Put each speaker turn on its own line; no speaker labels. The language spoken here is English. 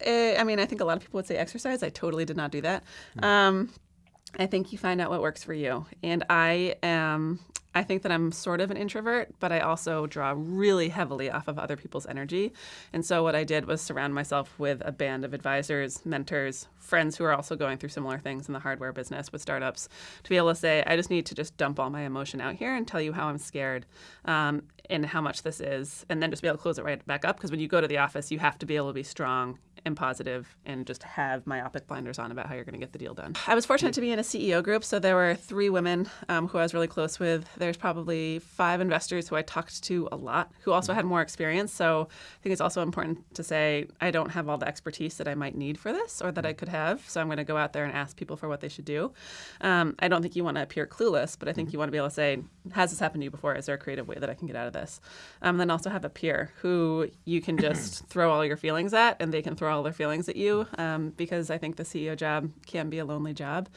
Eh, I mean, I think a lot of people would say exercise. I totally did not do that. Um, I think you find out what works for you. And I am, I think that I'm sort of an introvert, but I also draw really heavily off of other people's energy. And so what I did was surround myself with a band of advisors, mentors, friends who are also going through similar things in the hardware business with startups to be able to say, I just need to just dump all my emotion out here and tell you how I'm scared um, and how much this is. And then just be able to close it right back up. Because when you go to the office, you have to be able to be strong and positive and just have myopic blinders on about how you're going to get the deal done. I was fortunate to be in a CEO group, so there were three women um, who I was really close with. There's probably five investors who I talked to a lot who also had more experience. So I think it's also important to say I don't have all the expertise that I might need for this or that I could have. So I'm going to go out there and ask people for what they should do. Um, I don't think you want to appear clueless, but I think you want to be able to say, has this happened to you before? Is there a creative way that I can get out of this? Um, and then also have a peer who you can just throw all your feelings at and they can throw all their feelings at you um, because I think the CEO job can be a lonely job.